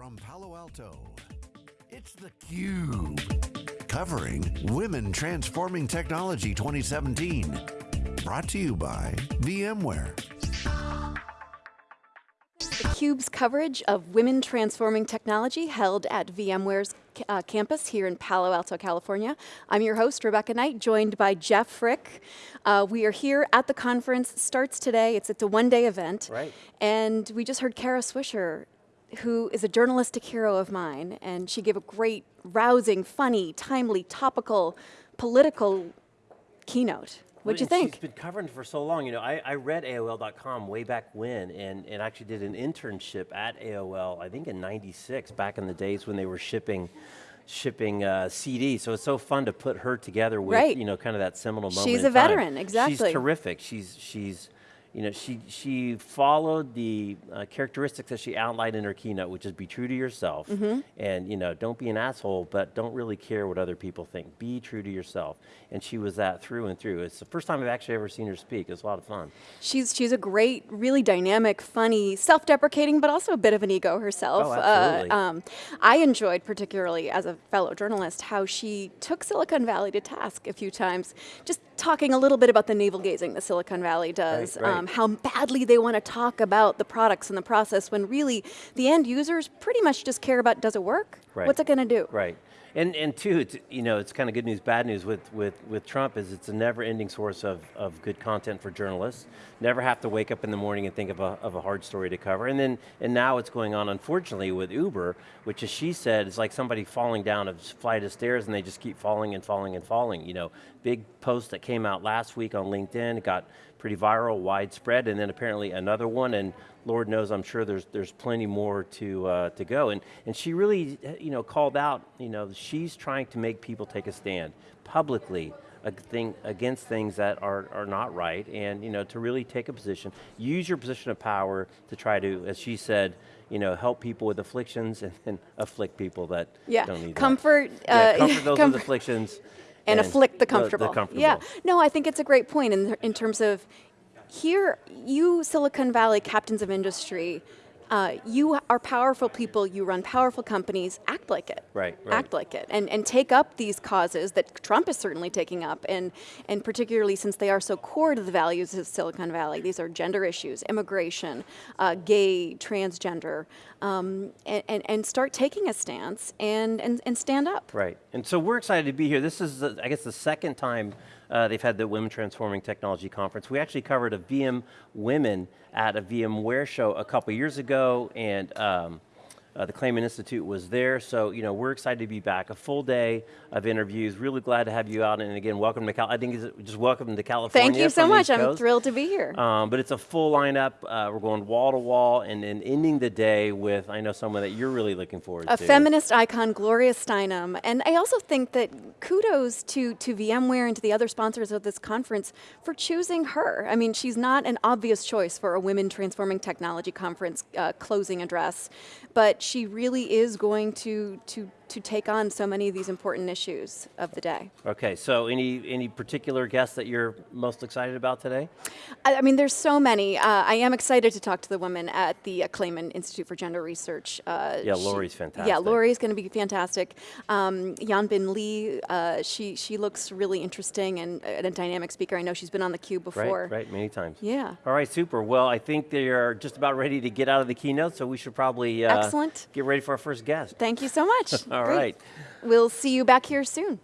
from Palo Alto, it's theCUBE. Covering Women Transforming Technology 2017. Brought to you by VMware. theCUBE's coverage of Women Transforming Technology held at VMware's uh, campus here in Palo Alto, California. I'm your host, Rebecca Knight, joined by Jeff Frick. Uh, we are here at the conference, starts today, it's, it's a one day event. Right. And we just heard Kara Swisher who is a journalistic hero of mine, and she gave a great, rousing, funny, timely, topical, political keynote. What'd you think? She's been covering for so long. You know, I, I read AOL.com way back when and, and actually did an internship at AOL, I think in 96, back in the days when they were shipping shipping uh, CD, so it's so fun to put her together with, right. you know, kind of that seminal moment She's a veteran, exactly. She's terrific. She's, she's you know, she, she followed the uh, characteristics that she outlined in her keynote, which is be true to yourself, mm -hmm. and you know, don't be an asshole, but don't really care what other people think. Be true to yourself. And she was that through and through. It's the first time I've actually ever seen her speak. It was a lot of fun. She's, she's a great, really dynamic, funny, self-deprecating, but also a bit of an ego herself. Oh, absolutely. Uh, um, I enjoyed particularly as a fellow journalist how she took Silicon Valley to task a few times, just talking a little bit about the navel gazing that Silicon Valley does, right, right. Um, Um, how badly they want to talk about the products and the process when really the end users pretty much just care about does it work? Right. What's it going to do? Right. And, and two, it's, you know, it's kind of good news, bad news with, with, with Trump is it's a never ending source of, of good content for journalists. Never have to wake up in the morning and think of a, of a hard story to cover. And then, and now it's going on, unfortunately, with Uber, which as she said, is like somebody falling down a flight of stairs and they just keep falling and falling and falling. You know, big post that came out last week on LinkedIn, it got pretty viral, widespread, and then apparently another one, and Lord knows, I'm sure there's there's plenty more to uh, to go. And and she really, you know, called out, you know, she's trying to make people take a stand publicly thing, against things that are, are not right, and you know, to really take a position, use your position of power to try to, as she said, you know, help people with afflictions and, afflict people that yeah. don't need comfort, that. Uh, yeah, comfort those com with afflictions. And, and, afflict the comfortable. The, the comfortable. Yeah, no, I think it's a great point in, in terms of here, you Silicon Valley captains of industry, uh, you are powerful people, you run powerful companies, act like it. Right, right. Act like it, and, and take up these causes that Trump is certainly taking up, and, and particularly since they are so core to the values of Silicon Valley. These are gender issues, immigration, uh, gay, transgender, um, and, and, and, start taking a stance and, and, and stand up. Right, and so we're excited to be here. This is, I guess, the second time uh, they've had the Women Transforming Technology Conference. We actually covered a VM Women at a VMware show a couple years ago, and um, uh, the Clayman Institute was there, so you know we're excited to be back. A full day of interviews. Really glad to have you out, and again, welcome to Cal. I think it's just welcome to California. Thank you so much. I'm thrilled to be here. Um, but it's a full lineup. Uh, we're going wall to wall, and, and ending the day with I know someone that you're really looking forward a to. A feminist icon, Gloria Steinem, and I also think that kudos to to VMware and to the other sponsors of this conference for choosing her. I mean, she's not an obvious choice for a Women Transforming Technology Conference uh, closing address, but she really is going to, to to take on so many of these important issues of the day. Okay, so any, any particular guests that you're most excited about today? I, I mean, there's so many. Uh, I am excited to talk to the women at the Clayman Institute for Gender Research. Uh, yeah, Lori's she, fantastic. Yeah, Lori's going to be fantastic. Um, Yanbing Li, uh, she, she looks really interesting and, and, a dynamic speaker. I know she's been on the cube before. Right, right, many times. Yeah. All right, super. Well, I think they are just about ready to get out of the keynote, so we should probably uh, Excellent. get ready for our first guest. Thank you so much. All Great. right. We'll see you back here soon.